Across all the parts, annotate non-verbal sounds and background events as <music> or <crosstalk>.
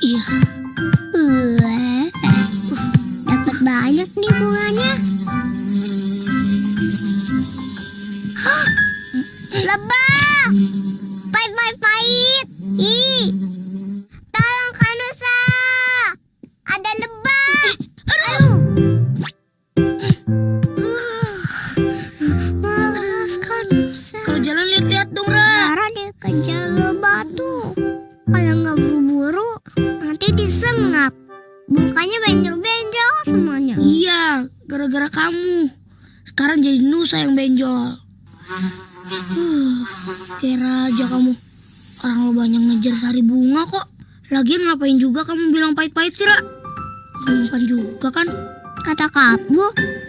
Iya. Dapat banyak nih bunganya. Lebah! Pahit, pahit, pahit. Ih, tolong Kanusa. Ada lebah. Aduh. Maaf Kanusa. Kalau jalan lihat-lihat dong, Ra. Lara dikejar lebah tuh. Kalau nggak buru-buru, nanti disengap. Mukanya benjol-benjol semuanya. Iya, gara-gara kamu. Sekarang jadi Nusa yang benjol. Kira aja kamu. Orang lo banyak ngejar sari bunga kok. Lagian ngapain juga kamu bilang pahit-pahit sih, Ra? Umpan juga kan? Kata kamu,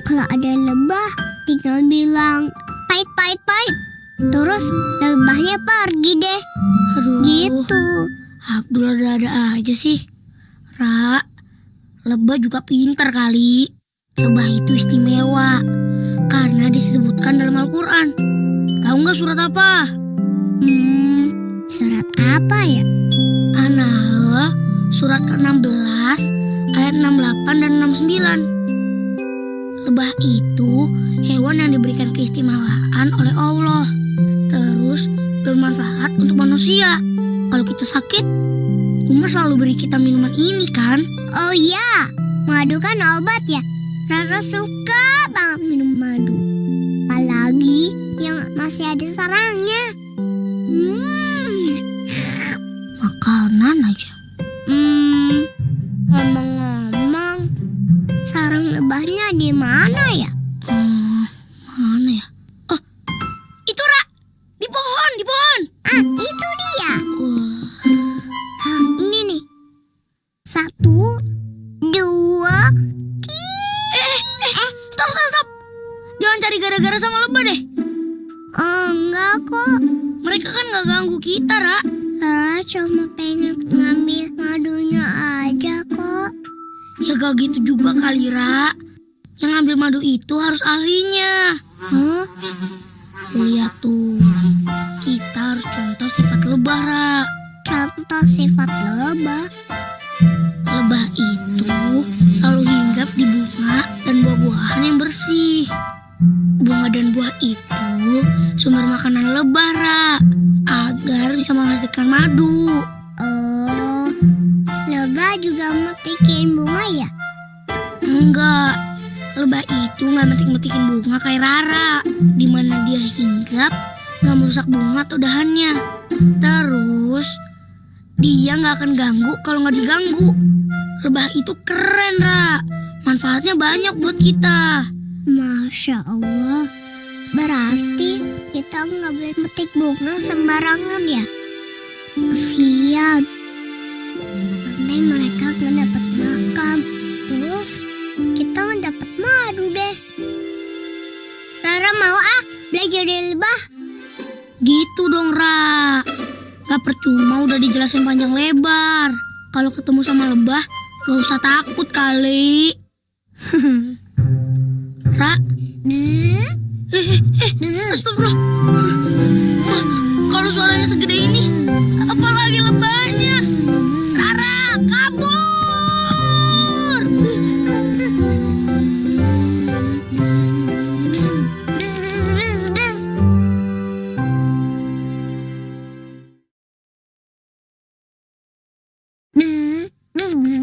kalau ada lebah, tinggal bilang pahit-pahit-pahit. Terus lebahnya pergi deh. Aduh. Gitu. Abdul ada-ada aja sih. Ra, lebah juga pintar kali. Lebah itu istimewa. Karena disebutkan dalam Al-Quran. Tahu nggak surat apa? Hmm, surat apa ya? An-Nahl surat ke-16 ayat 68 dan 69. Lebah itu hewan yang diberikan keistimewaan oleh Allah. Bermanfaat untuk manusia. Kalau kita sakit, Umar selalu beri kita minuman ini kan? Oh iya, madu kan obat ya. Rara suka banget minum madu. Apalagi yang masih ada sarangnya. Hmm, Makanan aja. hmm, cari gara-gara sama lebah deh. oh, enggak kok. Mereka kan nggak ganggu kita, Ra. Rara cuma pengen ngambil madunya aja kok. Ya gak gitu juga kali, Ra. Yang ngambil madu itu harus ahlinya. Hah? Lihat tuh, kita harus contoh sifat lebah, Ra. Contoh sifat lebah. Lebah itu selalu hinggap di bunga dan buah-buahan yang bersih. Bunga dan buah itu sumber makanan lebah, Ra. Agar bisa menghasilkan madu. Oh, lebah juga metikin bunga ya? Enggak, lebah itu nggak metik-metikin bunga kayak Rara. Di mana dia hinggap, nggak merusak bunga atau dahannya. Terus, dia nggak akan ganggu kalau nggak diganggu. Lebah itu keren, Ra. Manfaatnya banyak buat kita. Masya Allah. Berarti kita nggak boleh metik bunga sembarangan ya? Kesian. Nanti mereka nggak dapat makan. Terus kita nggak dapat madu deh. Rara mau ah belajar dari lebah. Gitu dong, Ra. Gak percuma udah dijelasin panjang lebar. Kalau ketemu sama lebah, gak usah takut kali. <laughs> Ra? Eh, eh, eh, astagfirullah. Wah, kalau suaranya segede ini, apalagi lebahnya. Rara, kabur! Bis, bis, bis, bis. Bis, bis, bis.